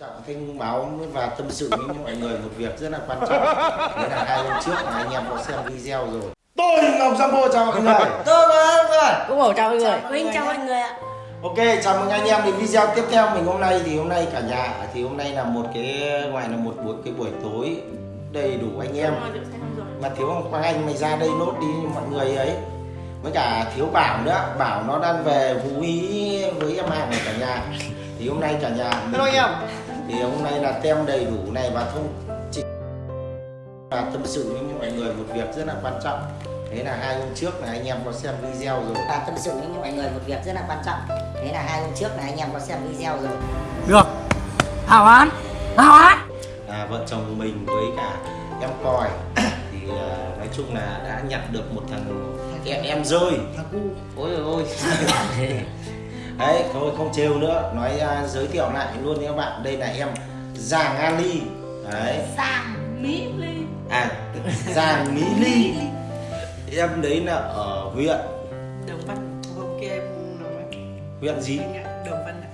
Trọng thông báo và tâm sự với mọi người một việc rất là quan trọng. Đấy là hai hôm trước là anh em có xem video rồi. Tôi Ngọc Sambo chào mọi người. Tôi mọi người cũng ổ chào mọi người. Huynh chào mọi người ạ. Ok, chào mừng anh em đến video tiếp theo. Mình hôm nay thì hôm nay cả nhà thì hôm nay là một cái ngoài là một buổi cái buổi tối đầy đủ anh em. Mà thiếu ông Quang Anh mày ra đây nốt đi như mọi người ấy. Với cả thiếu Bảo nữa. Bảo nó đang về Ý với em hàng này cả nhà thì hôm nay cả nhà hello anh em. thì hôm nay là tem đầy đủ này và thông chỉnh. Và tâm sự với mọi người một việc rất là quan trọng. Thế là hai hôm trước là anh em có xem video rồi. Và tâm sự với mọi người một việc rất là quan trọng. Thế là hai hôm trước là anh em có xem video rồi. Được. Hào án hào án à, vợ chồng mình với cả em còi. Thì à, nói chung là đã nhặt được một thằng em em rơi. Ôi ôi ôi đấy thôi không trêu nữa. Nói à, giới thiệu lại luôn nha các bạn. Đây là em giàng ali. Đấy. Sang Mỹ Ly. À giàng mỹ ly. Em đấy là ở huyện? Đồng Văn. Hôm kia em Văn huyện gì? Anh ạ Đồng Văn ạ.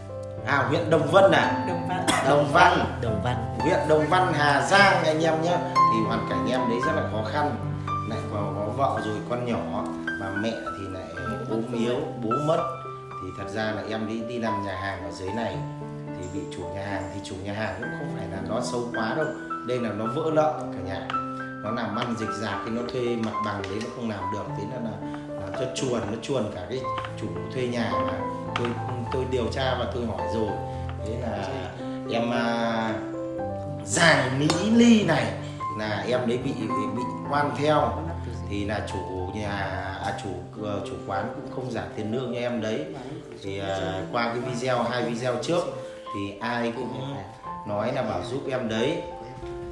À huyện đồng vân à? Đồng Văn. Đồng văn. Đồng văn. Huyện Đồng Văn Hà Giang anh em nhé thì hoàn cảnh em đấy rất là khó khăn. Lại có, có vợ rồi con nhỏ. Và mẹ thì lại ốm yếu bố mất thì thật ra là em đi đi làm nhà hàng ở dưới này thì bị chủ nhà hàng thì chủ nhà hàng cũng không phải là nó xấu quá đâu. Đây là nó vỡ nợ cả nhà. Nó làm ăn dịch dạc thì nó thuê mặt bằng đấy nó không làm được. Thế là, là làm cho chuồn nó chuồn cả cái chủ thuê nhà mà tôi tôi điều tra và tôi hỏi rồi. Thế là em à, giàng mỹ ly này là em đấy bị bị quan theo thì là chủ nhà à, chủ ờ, chủ quán cũng không trả tiền lương cho em đấy. Thì à, qua cái video hai video trước thì ai cũng nói là bảo giúp em đấy.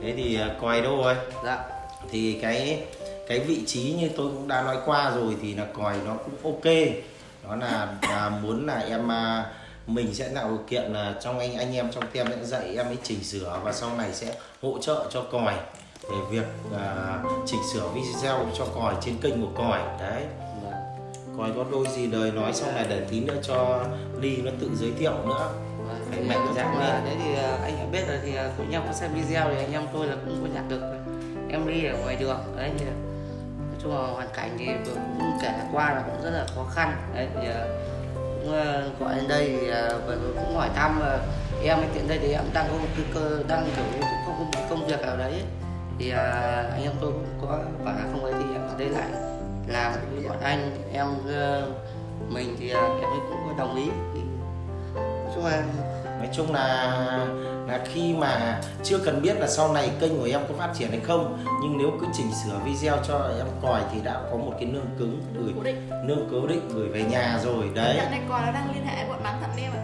Thế thì à, coi đâu rồi? Dạ. Thì cái cái vị trí như tôi cũng đã nói qua rồi thì là còi nó cũng ok. Đó là, là muốn là em à, mình sẽ tạo điều kiện là trong anh anh em trong tem sẽ dạy em ấy chỉnh sửa và sau này sẽ hỗ trợ cho còi về việc à, chỉnh sửa video cho còi trên kênh của còi. Đấy. Còi có đôi gì lời nói xong này để tí nữa cho ly nó tự giới thiệu nữa. Phải mạnh dạn Và lên đấy thì ờ, anh cũng biết rồi thì cũng anh em có xem video thì anh em tôi là cũng có nhặt được em đi ở ngoài đường. Đấy thì nói chung là hoàn cảnh thì cũng kể qua là cũng rất là khó khăn. Đấy thì cũng gọi đến đây thì rồi cũng hỏi thăm em tiện đây thì em đang có cơ đang kiểu cái công việc nào đấy thì à, anh em tôi cũng có bảo là không ấy thì em ở đây lại. Làm với bọn anh em ờ, mình thì ờ, em cũng đồng ý. Thì nói chung là nói chung là là khi mà chưa cần biết là sau này kênh của em có phát triển hay không nhưng nếu cứ chỉnh sửa video cho em còi thì đã có một cái nương cứng gửi nương cố định gửi về nhà rồi đấy, Dạo này còn nó đang liên hệ bọn bán thận em ạ.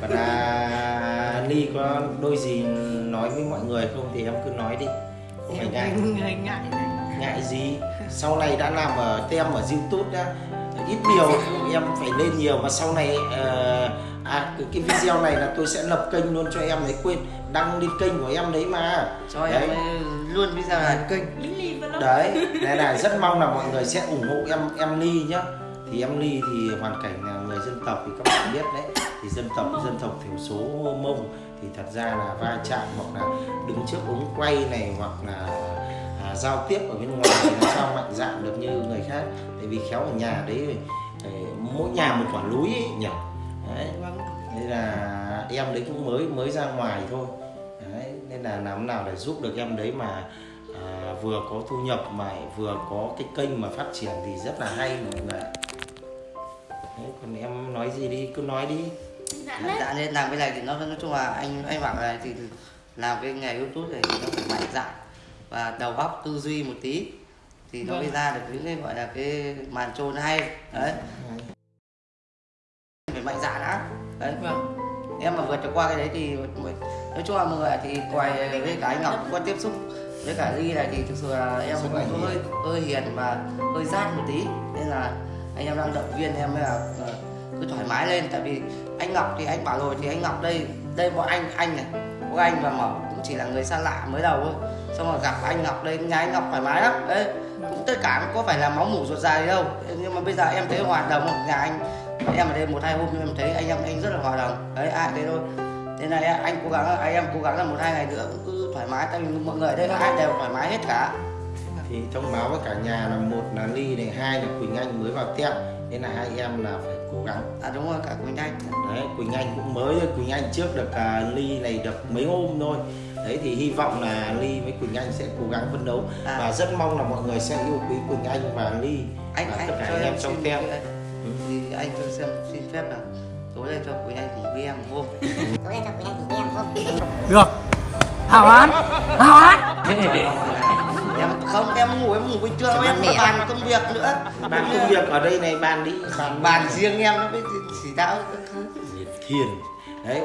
Còn là ly có đôi gì nói với mọi người không thì em cứ nói đi. Không phải ngại ngại ngại. Ngại gì? Sau này đã làm ở tem ở youtube đã ít nhiều em phải lên nhiều mà sau này ờ, à cái, cái video này là tôi sẽ lập kênh luôn cho em đấy. Quên đăng lên kênh của em đấy mà. Cho em Đấy. ấy luôn video này kênh. Đấy này là rất mong là mọi người sẽ ủng hộ em em ly nhá. Thì em ly thì hoàn cảnh là người dân tộc thì các bạn biết đấy. Thì dân tộc dân tộc thiểu số mông. Thì thật ra là va chạm hoặc là đứng trước ống quay này hoặc là à, giao tiếp ở bên ngoài thì làm sao mạnh dạn được như người khác vì khéo ở nhà đấy ờ, mỗi nhà một quả núi ấy, nhỉ? Đấy nên là em đấy cũng mới mới ra ngoài thôi. Đấy, nên là làm nào để giúp được em đấy mà à, vừa có thu nhập mà vừa có cái kênh mà phát triển thì rất là hay mọi người ạ. đấy, còn em nói gì đi? Cứ nói đi. Dạ đấy dạ nên làm cái này thì nó nói chung là anh anh bảo này thì làm cái nghề youtube này thì nó phải mạnh dạn và đầu óc tư duy một tí thì nó mới ra được những cái gọi là cái màn trôn hay. Đấy. Phải mạnh dạn đã. Đấy. Vâng. Em mà vượt được qua cái đấy thì nói chung là mọi người thì quay với cả anh Ngọc cũng có tiếp xúc. Với cả Ly này thì thực sự là em cũng hơi hơi hiền và hơi rát một tí. Nên là anh em đang động viên em là ờ, cứ thoải mái lên. Tại vì anh Ngọc thì anh bảo rồi thì anh Ngọc đây đây bọn anh anh này có anh và mở cũng chỉ là người xa lạ mới đầu thôi xong rồi gặp anh Ngọc đây nhà anh Ngọc thoải mái lắm. Đấy cũng tất cả cũng có phải là máu mủ ruột dài đâu. Nhưng mà bây giờ em thấy hoạt động ở nhà anh em ở đây một hai hôm nhưng em thấy anh em anh rất là hòa đồng. Đấy ai thế thôi. Thế này anh cố gắng anh em cố gắng là một hai ngày nữa cũng cứ thoải mái tại vì mọi người đây ai đều thoải mái hết cả. Thì thông báo với cả nhà là một là ly này hai là quỳnh anh mới vào tiệm nên là hai em là phải cố gắng. À đúng rồi cả quỳnh anh. Đấy quỳnh anh cũng mới quỳnh anh trước được à, ly này được mấy hôm thôi đấy thì hy vọng là ly với quỳnh anh sẽ cố gắng phấn đấu. À. và rất mong là mọi người sẽ yêu quý quỳnh anh và ly anh và anh tất cả anh em trong xin tiệm thì anh cho xem xin phép là tối nay cho quỳnh anh cùng với em hôm tối nay cho quý anh cùng em không? Được. Hảo án Hảo án em không em ngủ em ngủ bình thường em có bàn công việc nữa. Bàn công việc ở đây này bàn đi bàn bàn riêng em nó mới chỉ đạo. Thiền. Đấy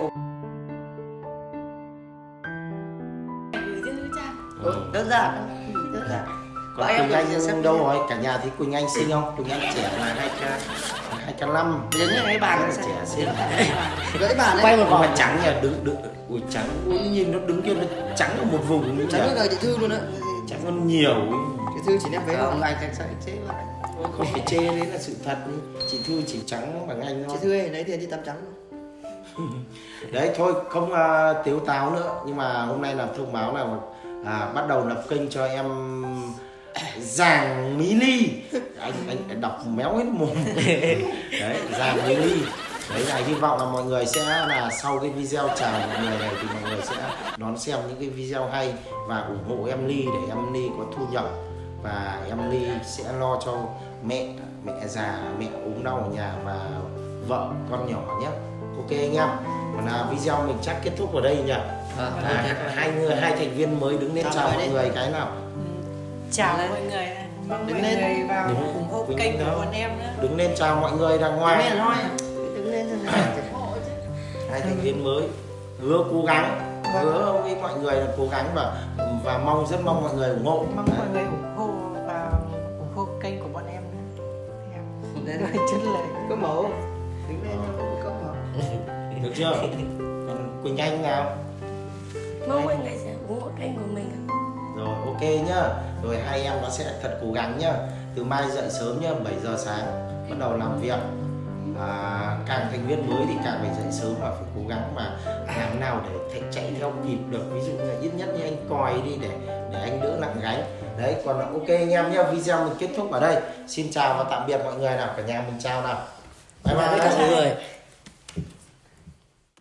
ừ. đơn giản đơn giản. Còn quỳnh anh đâu rồi? Cả nhà thấy quỳnh anh xinh không? Quỳnh anh trẻ là hai k hai k năm. Đến những cái bàn là trẻ xinh. gãy bàn Quay một nhưng mà vòng trắng nhỉ đứng đứng ui trắng. Ui nhìn nó đứng kia nó trắng ở một vùng như Trắng nhỉ? là chị Thư luôn á. Trắng hơn nhiều. Chị Thư chỉ đem váy không? anh sẽ sẽ chế lại. Không phải chê đấy là sự thật. Chị thư chỉ trắng bằng anh Chị thôi Thư ơi, lấy tiền đi tắm trắng đấy thôi không uh, tiếu táo nữa. Nhưng mà hôm nay là thông báo là à, bắt đầu lập kênh cho em giàng mỹ ly. Anh anh đọc méo hết mồm. Đấy giàng mỹ ly. Đấy là hy vọng là mọi người sẽ là sau cái video chào mọi người này thì mọi người sẽ đón xem những cái video hay và ủng hộ em ly để em ly có thu nhập và em ly sẽ lo cho mẹ mẹ già mẹ ốm đau ở nhà và vợ con nhỏ nhé ok anh em. Còn là video mình chắc kết thúc ở đây nhỉ? Ờ, à, hai người hai thành viên mới đứng lên Chào chào mọi người. cái nào? Chào Lên. mọi người. Mong Đứng mọi lên. người vào Đứng- ủng hộ đứng kênh của bọn em nữa. Đứng lên chào mọi người đàng Đứng lên hoàng thôi. Đứng lên thôi hai thành viên mới. Hứa cố gắng. Hứa với mọi người là cố gắng và và mong rất mong mọi người ủng hộ. Mong mọi người ủng hộ và ủng hộ kênh của bọn em nữa. Em Lên. người chất lệ Có mẫu được chưa? Còn quỳnh anh nào? Mong mọi người sẽ ủng hộ kênh của mình rồi ok nhá. Rồi hai em nó sẽ thật cố gắng nhá. Từ mai dậy sớm nhá 7 giờ sáng bắt đầu làm việc. À, càng thành viên mới thì càng phải dậy sớm và phải cố gắng mà làm nào để chạy theo kịp được. Ví dụ là ít nhất như anh còi đi để để anh đỡ nặng gánh. Đấy còn là ok anh em nhá. Video mình kết thúc ở đây. Xin chào và tạm biệt mọi người nào cả nhà. Mình chào nào. Bye. bye Mọi người